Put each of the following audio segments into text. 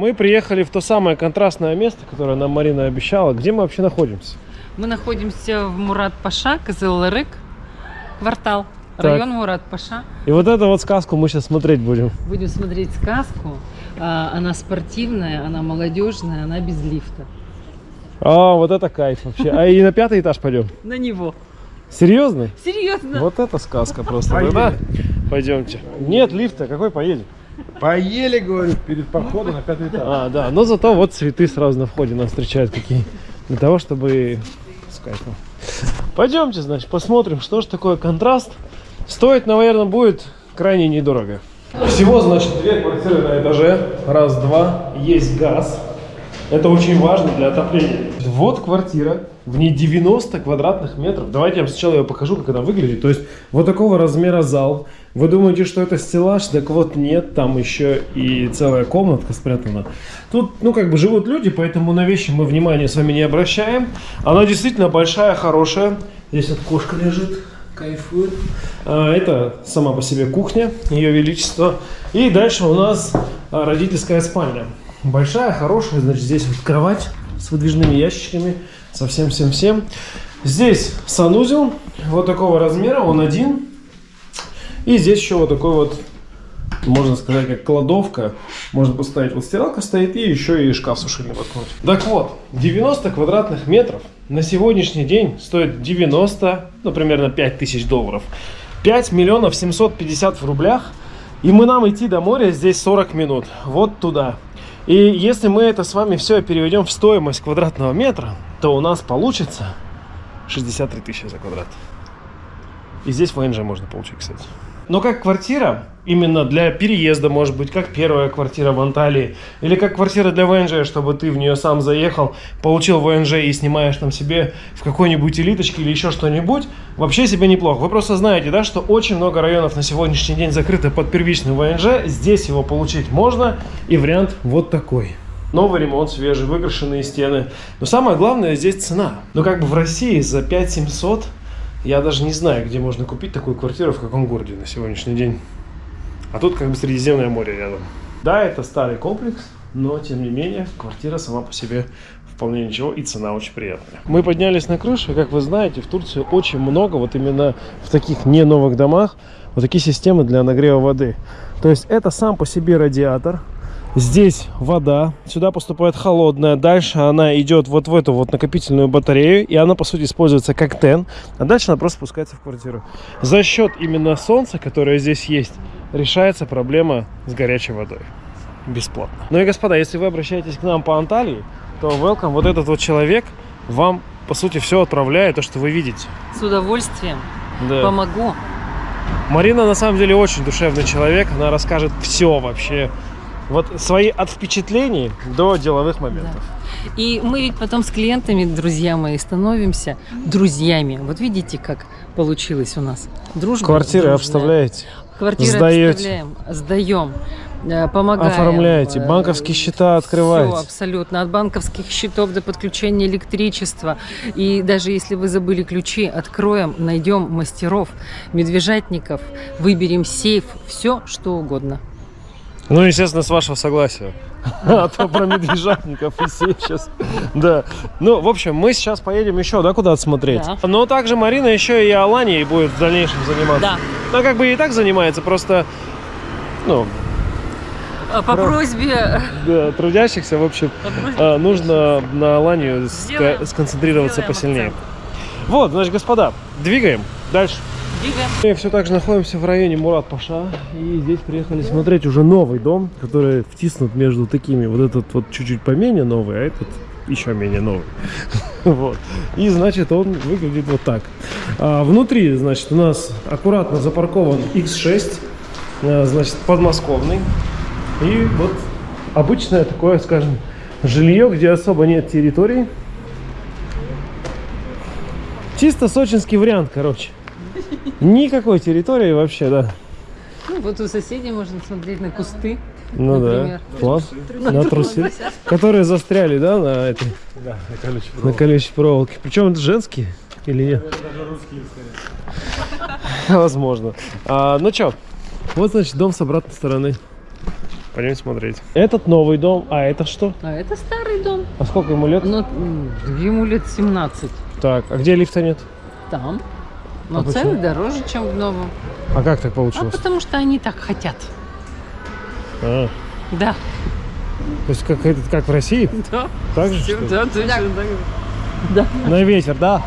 Мы приехали в то самое контрастное место, которое нам Марина обещала. Где мы вообще находимся? Мы находимся в Мурат-Паша, Кызылырык, квартал, Так. район Мурат-Паша. И вот эту вот сказку мы сейчас смотреть будем. Будем смотреть сказку. А, Она спортивная, она молодежная, она без лифта. А, вот это кайф вообще. А и на пятый этаж пойдем? На него. Серьезно? Серьезно? Вот это сказка просто. Пойдемте. Нет лифта, какой поедем? Поели, говорю, перед походом на пятый этаж. А, да, но зато вот цветы сразу на входе нас встречают какие. Для того, чтобы с кайфом. Пойдемте, значит, посмотрим, что же такое контраст. Стоит, наверное, будет крайне недорого. Всего, значит, две квартиры на этаже. Раз, два. Есть газ. Это очень важно для отопления. Вот квартира, в ней 90 квадратных метров. Давайте я вам сначала ее покажу, как она выглядит. То есть вот такого размера зал. Вы думаете, что это стеллаж? Так вот нет, там еще и целая комнатка спрятана. Тут, ну, как бы живут люди, поэтому на вещи мы внимания с вами не обращаем. Она действительно большая, хорошая. Здесь вот кошка лежит, кайфует. А, это сама по себе кухня, ее величество. И дальше у нас а, родительская спальня. Большая, хорошая, значит, здесь вот кровать с выдвижными ящичками, со всем-всем-всем. Здесь санузел, вот такого размера, он один. И здесь еще вот такой вот, можно сказать, как кладовка. Можно поставить, вот стиралка стоит, и еще и шкаф сушильный воткнуть. Так вот, 90 квадратных метров на сегодняшний день стоит 90, ну, примерно 5 тысяч долларов. 5 миллионов 750 в рублях. И мы нам идти до моря здесь 40 минут. Вот туда. И если мы это с вами все переведем в стоимость квадратного метра, то у нас получится 63 тысячи за квадрат. И здесь ВНЖ можно получить, кстати. Но как квартира, именно для переезда, может быть, как первая квартира в Анталии, или как квартира для ВНЖ, чтобы ты в нее сам заехал, получил ВНЖ и снимаешь там себе в какой-нибудь элиточке или еще что-нибудь, вообще себе неплохо. Вы просто знаете, да, что очень много районов на сегодняшний день закрыты под первичный ВНЖ, здесь его получить можно, и вариант вот такой. Новый ремонт, свежий, выкрашенные стены. Но самое главное здесь цена. Ну как бы в России за 5 700 я даже не знаю, где можно купить такую квартиру, в каком городе на сегодняшний день. А тут как бы Средиземное море рядом. Да, это старый комплекс, но тем не менее квартира сама по себе вполне ничего и цена очень приятная. Мы поднялись на крышу, и как вы знаете, в Турции очень много вот именно в таких не новых домах вот такие системы для нагрева воды. То есть это сам по себе радиатор, Здесь вода, сюда поступает холодная, дальше она идет вот в эту вот накопительную батарею, и она по сути используется как тен, а дальше она просто спускается в квартиру. За счет именно солнца, которое здесь есть, решается проблема с горячей водой. Бесплатно. Ну и господа, если вы обращаетесь к нам по Анталии, то welcome, вот этот вот человек вам по сути все отправляет, то, что вы видите. С удовольствием Да. помогу. Марина на самом деле очень душевный человек, она расскажет все вообще. Вот свои от впечатлений до деловых моментов. И мы ведь потом с клиентами, друзья мои, становимся друзьями. Вот видите, как получилось у нас. Дружба. Квартиры дружная. обставляете, Квартиры сдаете. обставляем, сдаем, э, помогаем. оформляете, э, банковские счета Все открываете. абсолютно. От банковских счетов до подключения электричества. И даже если вы забыли ключи, откроем, найдем мастеров, медвежатников, выберем сейф, все что угодно. Ну, естественно, с вашего согласия. А то про медвежатников и все сейчас. Да. Ну, в общем, мы сейчас поедем еще, да, куда-то смотреть. Да. Но также Марина еще и Аланией будет в дальнейшем заниматься. Да. Ну, как бы и так занимается, просто, ну, А По Про- просьбе да, трудящихся, в общем, по просьбе а, нужно на Аланию сконцентрироваться сделаем посильнее. акцент. Вот, значит, господа, двигаем дальше. Двигаем. Мы все так же находимся в районе Мурат Паша. И здесь приехали смотреть уже новый дом, который втиснут между такими. Вот этот вот чуть-чуть поменее новый, а этот еще менее новый. Вот. И, значит, он выглядит вот так. А, внутри, значит, у нас аккуратно запаркован X6, а, значит, подмосковный. И вот обычное такое, скажем, жилье, где особо нет территории. Чисто сочинский вариант, короче. Никакой территории вообще, да. Ну, вот у соседей можно смотреть на кусты. Ну Например. да. Класс. На трусы. Которые застряли, да, на этой, Да, на колючей на колючей проволоке. Причем это женские или нет? Даже русские, скорее. Возможно. А, ну чё, вот, значит, дом с обратной стороны. Пойдем смотреть. Этот новый дом, а это что? А это старый дом. А сколько ему лет? Ну, ему лет 17. Так, а где лифта нет? Там. Но А почему? цены дороже, чем в новом. А как так А получилось? потому что они так хотят. А, Да. то есть как, это- как в России? Да. Так же? Да, точно так. На ветер, да?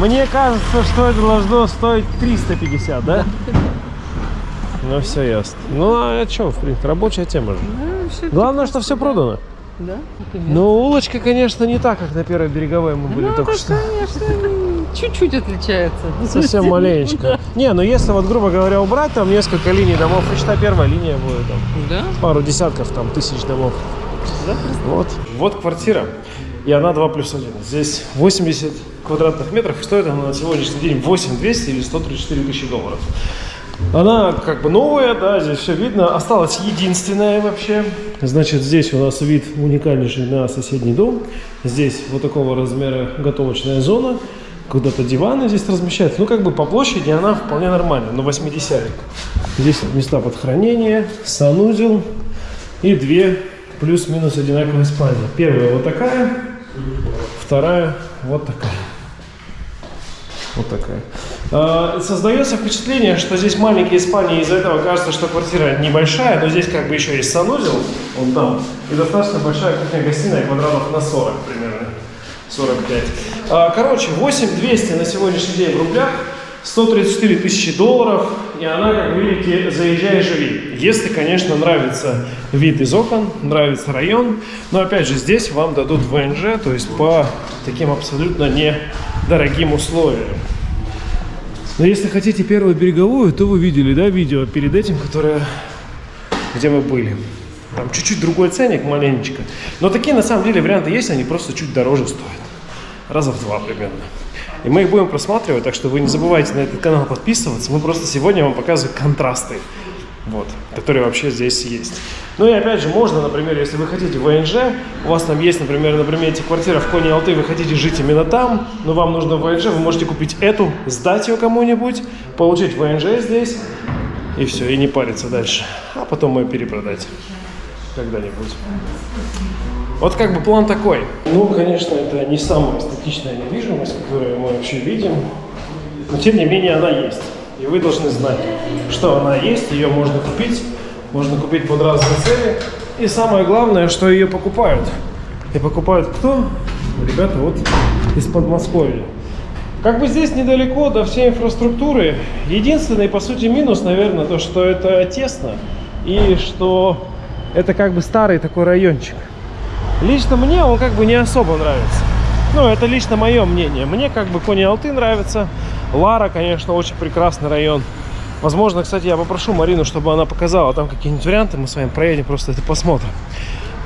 Мне кажется, что это должно стоить 350, да? Ну, все ясно. Ну, а что, в принципе, рабочая тема же. Ну, всё Главное, что все продано. Да, например. Но улочка, конечно, не так, как на первой береговой мы были Ну, только что. конечно, чуть-чуть отличается. Совсем маленечко. Не, ну если вот, грубо говоря, убрать там несколько линий домов, и считай, первая линия будет там Да? пару десятков, там, тысяч домов. Вот. Вот квартира. И она 2 плюс 1. Здесь 80 квадратных метров. И стоит она на сегодняшний день 8 200 или 134 тысячи долларов. Она как бы новая, да, здесь все видно. Осталась единственная вообще. Значит, здесь у нас вид уникальнейший на соседний дом. Здесь вот такого размера готовочная зона. Куда-то диваны здесь размещаются. Ну, как бы по площади она вполне нормальная, но 80 Здесь места под хранение, санузел и две плюс-минус одинаковые спальни. Первая вот такая, вторая вот такая. Вот такая. А, Создается впечатление, что здесь маленькие спальни, из-за этого кажется, что квартира небольшая, но здесь как бы еще есть санузел, он там, и достаточно большая кухня-гостиная, квадратов на 40 примерно, 45. А, Короче, 8200 на сегодняшний день в рублях, 134 тысячи долларов, и она, как видите, заезжай и живи. Если, конечно, нравится вид из окон, нравится район, но опять же здесь вам дадут ВНЖ, то есть по таким абсолютно недорогим условиям. Но если хотите первую береговую, то вы видели, да, видео перед этим, которое, где мы были. Там чуть-чуть другой ценник, маленечко. Но такие на самом деле варианты есть, они просто чуть дороже стоят. Раза в два примерно. И мы их будем просматривать, так что вы не забывайте на этот канал подписываться. Мы просто сегодня вам показываем контрасты, вот, которые вообще здесь есть. Ну и опять же, можно, например, если вы хотите ВНЖ, у вас там есть, например, на примете квартира в Коне Алты, вы хотите жить именно там, но вам нужно ВНЖ, вы можете купить эту, сдать ее кому-нибудь, получить ВНЖ здесь, и все, и не париться дальше. А потом ее перепродать когда-нибудь. Вот как бы план такой. Ну, конечно, это не самая эстетичная недвижимость, которую мы вообще видим, но тем не менее она есть. И вы должны знать, что она есть, ее можно купить, можно купить под разные цели. И самое главное, что ее покупают. И покупают кто? Ребята вот из Подмосковья. Как бы здесь недалеко до всей инфраструктуры. Единственный, по сути, минус, наверное, то, что это тесно. И что это как бы старый такой райончик. Лично мне он как бы не особо нравится. Ну, это лично мое мнение. Мне как бы Кони Алты нравится. Лара, конечно, очень прекрасный район. Возможно, кстати, я попрошу Марину, чтобы она показала там какие-нибудь варианты. Мы с вами проедем, просто это посмотрим.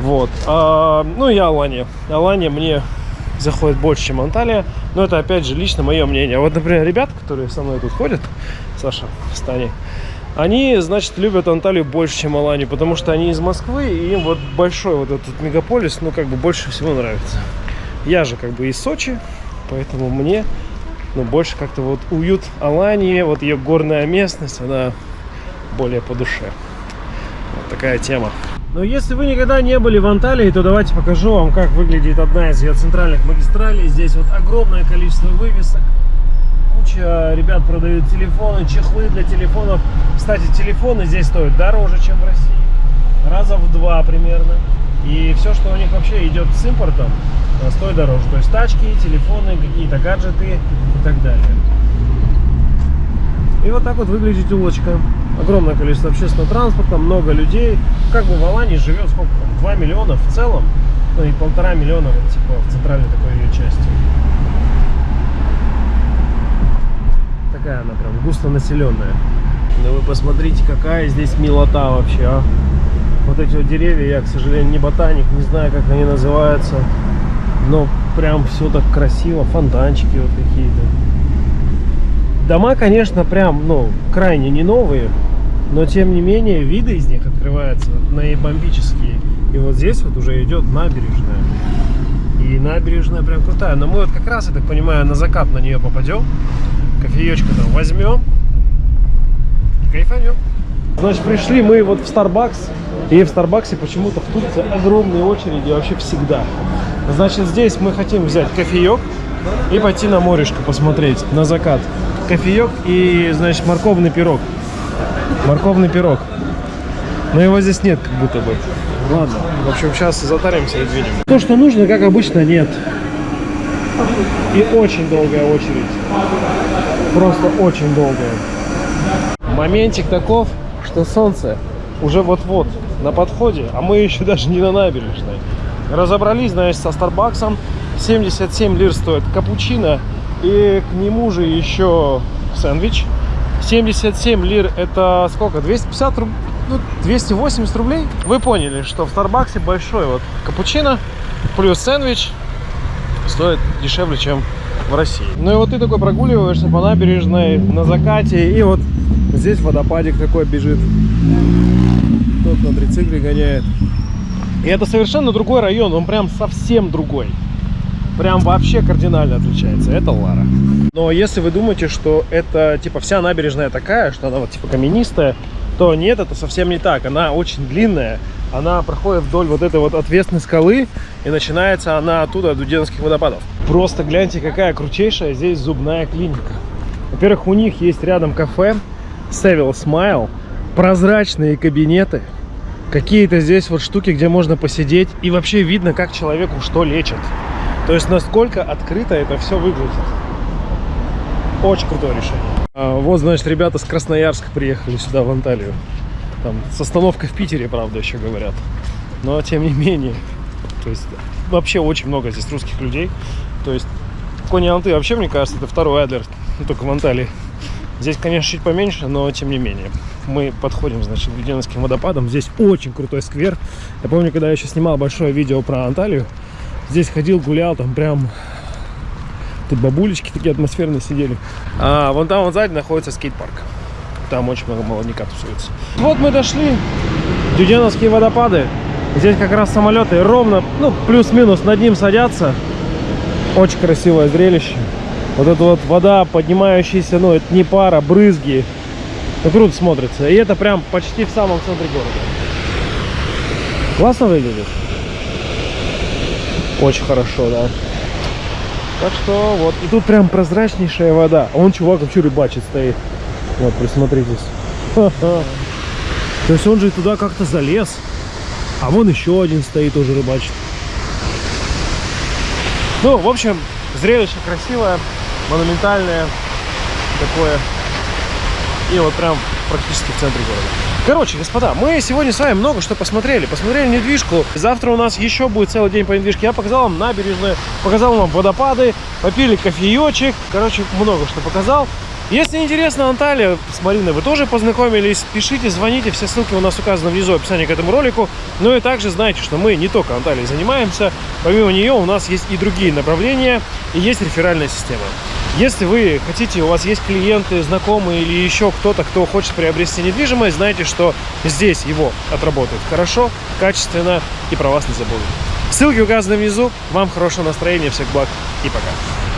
Вот. А, ну и Алания. Алания мне заходит больше, чем Анталия. Но это, опять же, лично мое мнение. Вот, например, ребята, которые со мной тут ходят, Саша, Стани, они, значит, любят Анталию больше, чем Аланию, потому что они из Москвы, и им вот большой вот этот мегаполис, ну, как бы больше всего нравится. Я же как бы из Сочи, поэтому мне, ну, больше как-то вот уют Алании, вот ее горная местность, она более по душе. Вот такая тема. Но если вы никогда не были в Анталии, то давайте покажу вам, как выглядит одна из ее центральных магистралей. Здесь вот огромное количество вывесок. Куча ребят продают телефоны, чехлы для телефонов. Кстати, телефоны здесь стоят дороже, чем в России. Раза в два примерно. И все, что у них вообще идет с импортом, э, стоит дороже. То есть тачки, телефоны, какие-то гаджеты и так далее. И вот так вот выглядит улочка. Огромное количество общественного транспорта, много людей. Как бы в Алании живет сколько там? 2 миллиона в целом. Ну и полтора миллиона вот типа в центральной такой ее части. Такая она прям густонаселенная. Да вы посмотрите, какая здесь милота вообще, а. Вот эти вот деревья, я, к сожалению, не ботаник, не знаю, как они называются. Но прям все так красиво, фонтанчики вот какие-то. Дома, конечно, прям, ну, крайне не новые, но тем не менее виды из них открываются наибомбические. И вот здесь вот уже идет набережная. И набережная прям крутая. Но мы вот как раз, я так понимаю, на закат на нее попадем. Кофеечка там возьмем. Кайфанем. Значит, пришли мы вот в Starbucks, и в Старбаксе почему-то в Турции огромные очереди вообще всегда. Значит, здесь мы хотим взять кофеек и пойти на морешко посмотреть, на закат. Кофеек и, значит, морковный пирог. Морковный пирог. Но его здесь нет, как будто бы. Ладно. В общем, сейчас затаримся и двинем. То, что нужно, как обычно, нет. И очень долгая очередь. Просто очень долгая. Моментик таков, что солнце уже вот-вот на подходе, а мы еще даже не на набережной. Разобрались, значит, со Старбаксом. 77 лир стоит капучино. И к нему же еще сэндвич. 77 лир это сколько? 250 рублей? Ну, 280 рублей? Вы поняли, что в Старбаксе большой вот капучино плюс сэндвич стоит дешевле, чем в России. Ну и вот ты такой прогуливаешься по набережной на закате, и вот здесь водопадик такой бежит. Кто на трицикле гоняет. И это совершенно другой район, он прям совсем другой. Прям вообще кардинально отличается. Это Лара. Но если вы думаете, что это типа вся набережная такая, что она вот типа каменистая, то нет, это совсем не так. Она очень длинная, она проходит вдоль вот этой вот отвесной скалы, и начинается она оттуда, от Дуденских водопадов. Просто гляньте, какая крутейшая здесь зубная клиника. Во-первых, у них есть рядом кафе Seville Smile, прозрачные кабинеты, какие-то здесь вот штуки, где можно посидеть, и вообще видно, как человеку что лечат. То есть, насколько открыто это все выглядит. Очень крутое решение. А, вот, значит, ребята с Красноярска приехали сюда, в Анталию. Там с остановкой в Питере, правда, еще говорят. Но, тем не менее, то есть, вообще очень много здесь русских людей. То есть, Кони Анты вообще, мне кажется, это второй Адлер, ну, только в Анталии. Здесь, конечно, чуть поменьше, но тем не менее. Мы подходим, значит, к Веденовским водопадам. Здесь очень крутой сквер. Я помню, когда я еще снимал большое видео про Анталию, здесь ходил, гулял, там прям... Тут бабулечки такие атмосферные сидели. А вон там, вон сзади находится скейт-парк. Там очень много молодняка тусуется. Вот мы дошли. Дюденовские водопады. Здесь как раз самолеты ровно, ну, плюс-минус над ним садятся. Очень красивое зрелище. Вот эта вот вода, поднимающаяся, ну, это не пара, брызги. Ну, круто смотрится. И это прям почти в самом центре города. Классно выглядит? Очень хорошо, да. Так что вот. И тут прям прозрачнейшая вода. А он, чувак, вообще рыбачит стоит. Вот, присмотритесь. То есть он же туда как-то залез. А вон еще один стоит, тоже рыбачит. Ну, в общем, зрелище красивое, монументальное такое. И вот прям практически в центре города. Короче, господа, мы сегодня с вами много что посмотрели. Посмотрели недвижку. Завтра у нас еще будет целый день по недвижке. Я показал вам набережную, показал вам водопады, попили кофеечек. Короче, много что показал. Если интересно Анталия с Мариной, вы тоже познакомились, пишите, звоните, все ссылки у нас указаны внизу в описании к этому ролику. Ну и также знайте, что мы не только Анталией занимаемся, помимо нее у нас есть и другие направления, и есть реферальная система. Если вы хотите, у вас есть клиенты, знакомые или еще кто-то, кто хочет приобрести недвижимость, знайте, что здесь его отработают хорошо, качественно и про вас не забудут. Ссылки указаны внизу. Вам хорошего настроения, всех благ и пока.